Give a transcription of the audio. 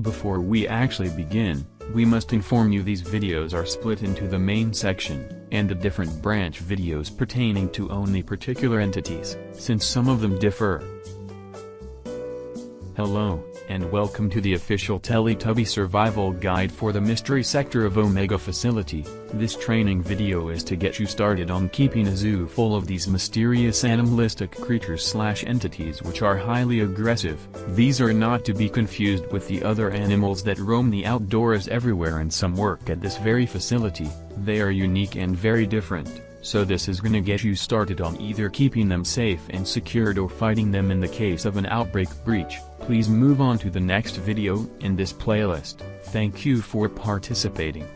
Before we actually begin, we must inform you these videos are split into the main section, and the different branch videos pertaining to only particular entities, since some of them differ. Hello, and welcome to the official Teletubby survival guide for the mystery sector of Omega facility. This training video is to get you started on keeping a zoo full of these mysterious animalistic creatures slash entities which are highly aggressive. These are not to be confused with the other animals that roam the outdoors everywhere and some work at this very facility, they are unique and very different. So this is gonna get you started on either keeping them safe and secured or fighting them in the case of an outbreak breach. Please move on to the next video in this playlist. Thank you for participating.